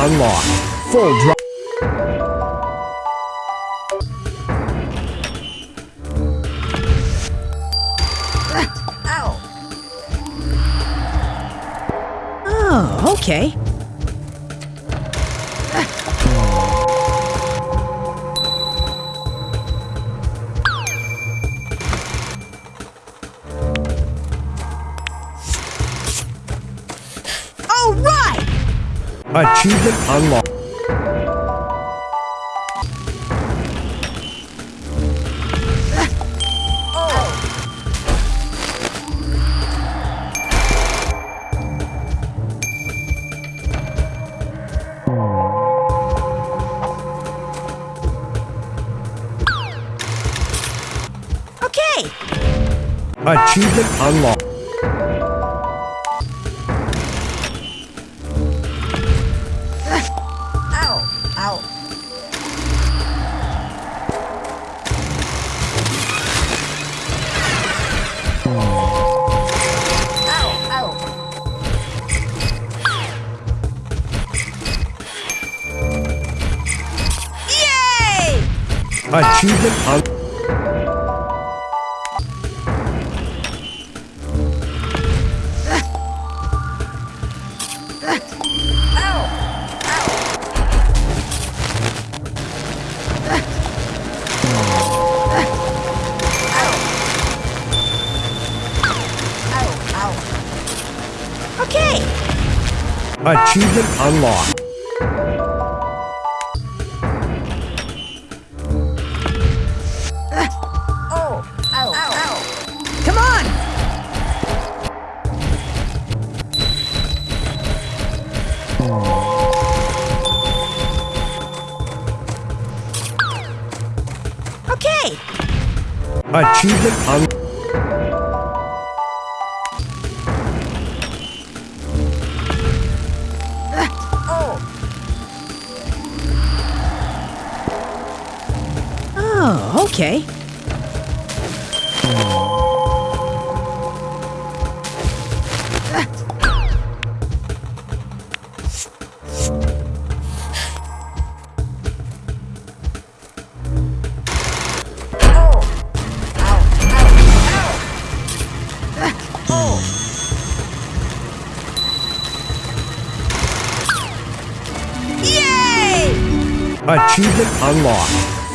Unlocked. Full drive. Oh, okay. Achievement unlocked. Okay. Achievement unlocked. Achievement Achievement unlocked.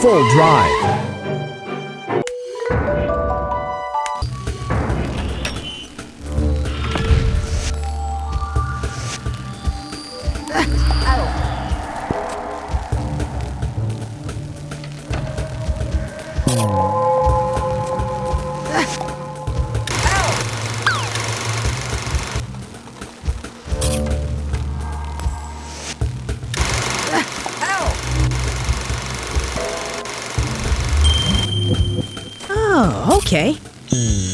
Full drive. Okay. Oh,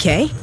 Okay.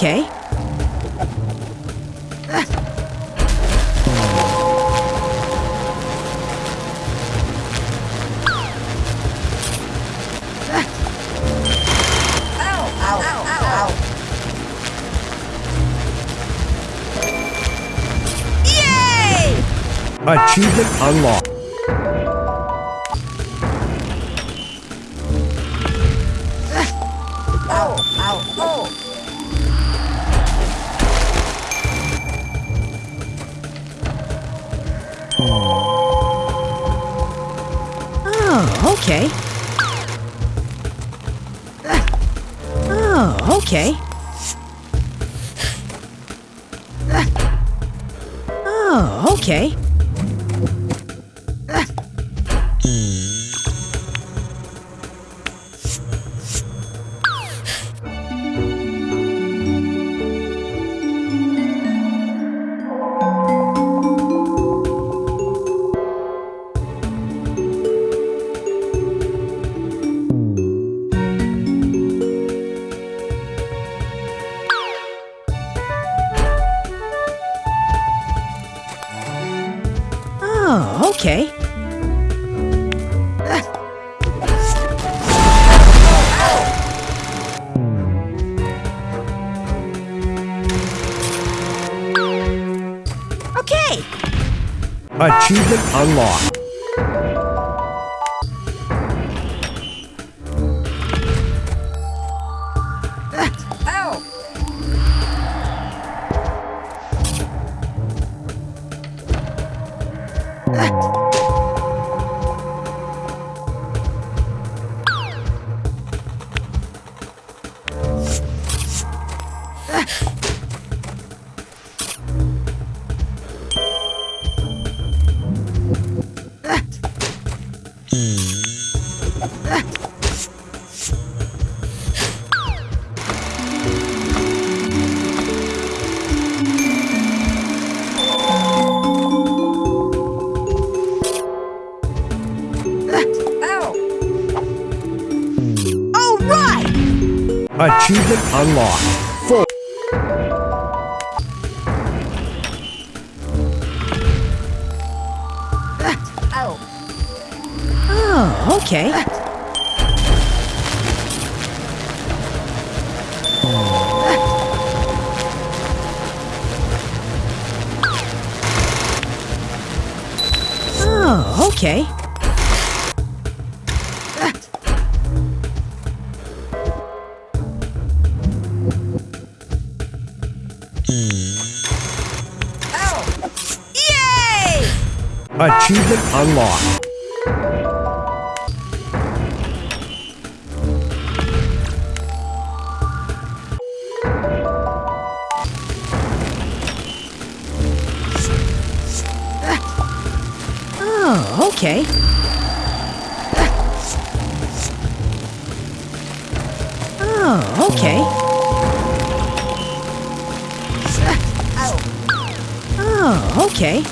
Okay. Yay! Achievement unlocked. Oh, okay. Oh, okay. Oh, okay. Achievement unlocked. Achievement unlocked. Okay. Oh, okay. Oh, Achievement unlocked. Okay. Oh, okay. Oh, okay.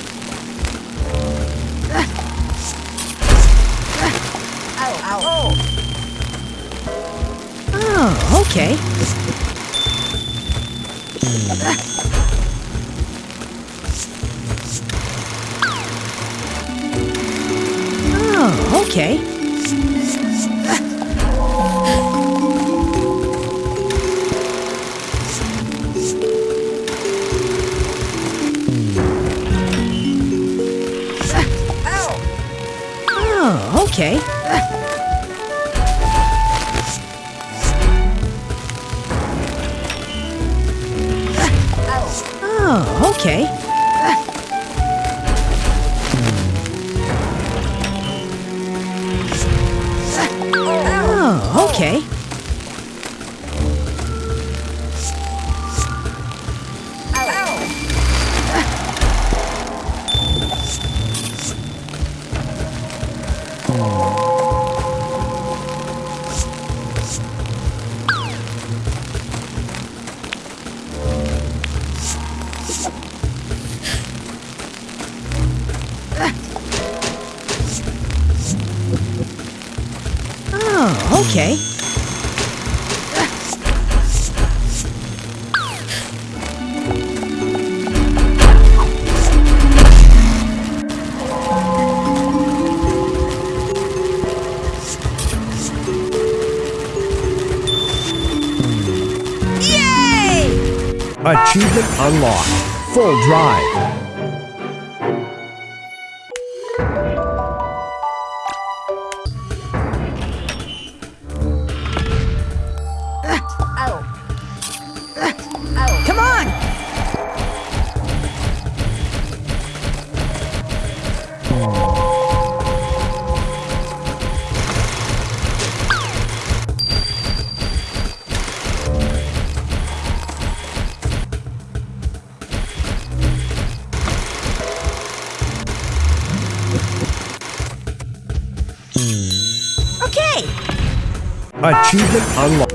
Oh, okay. Oh, okay. Oh, okay. Oh, okay. Okay. Achievement unlocked. Full drive. 安吗？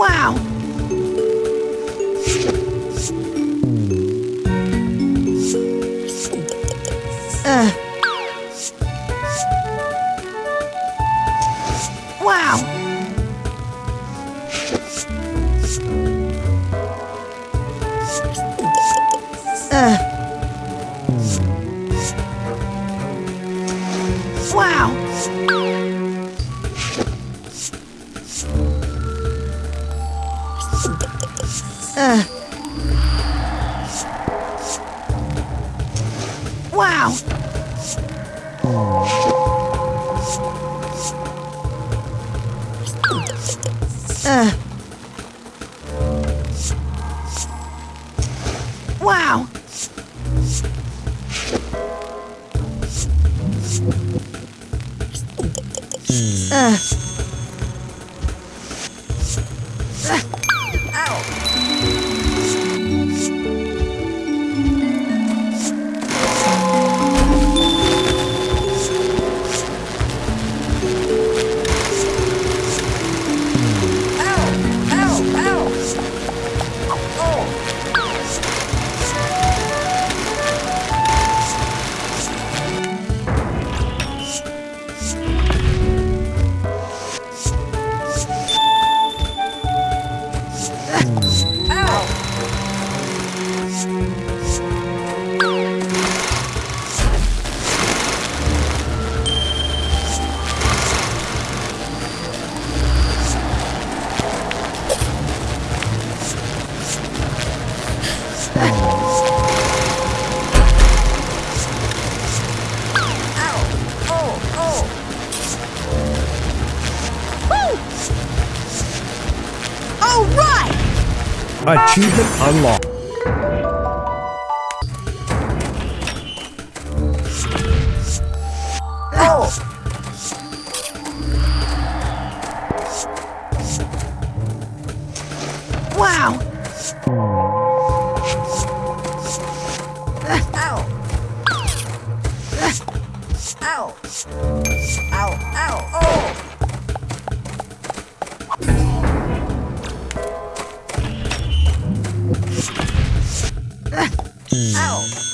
Wow. Wow! Ugh. Música achievement unlocked. 嗯。哦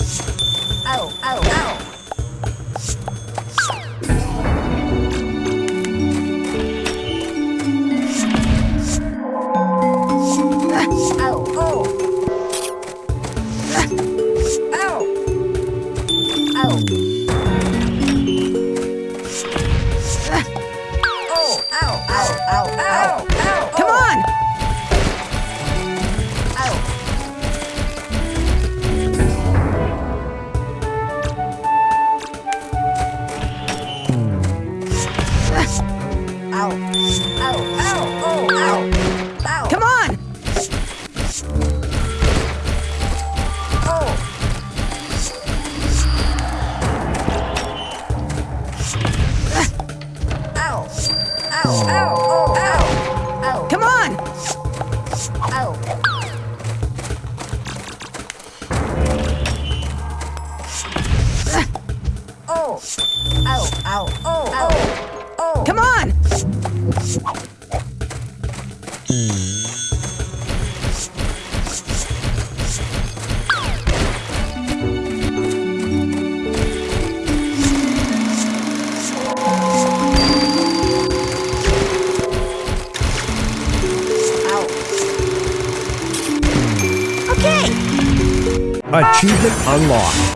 Achievement unlocked.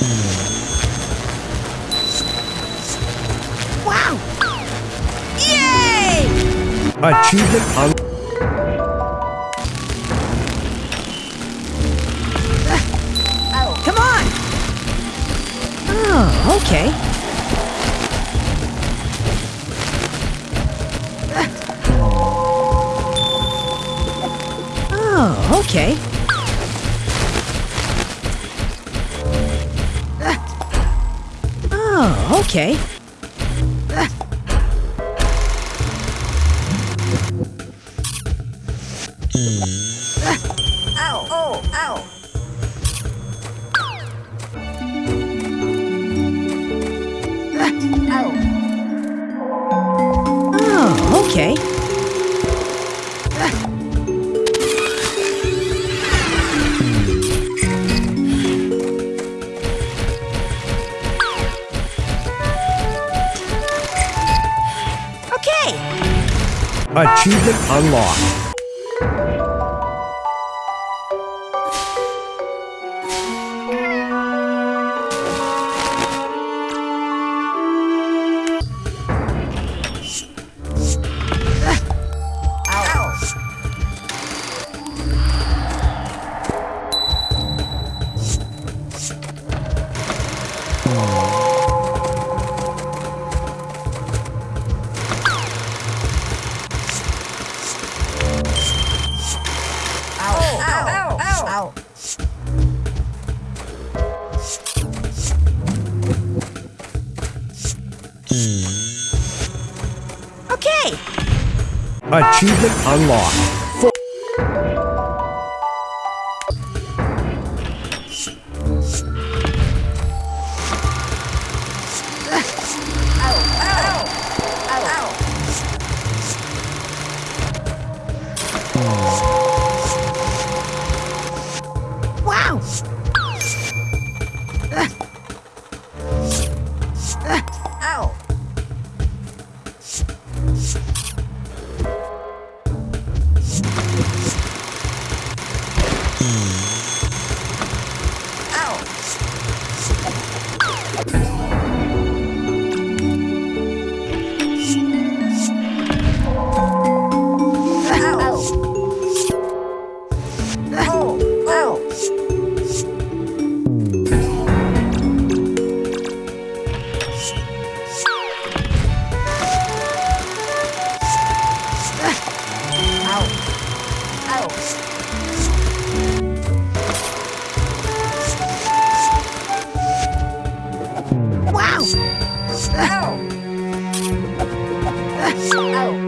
Wow! Yay! Achievement un Come on! Oh, okay. Oh, okay. Okay. Achievement unlocked. Oh. Achievement unlocked. Wow! Oh.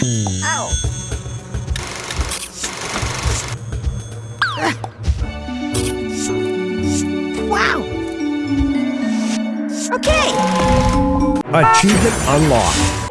Ow. Wow. Okay. Achievement unlocked.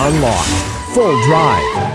Unlocked. Full drive.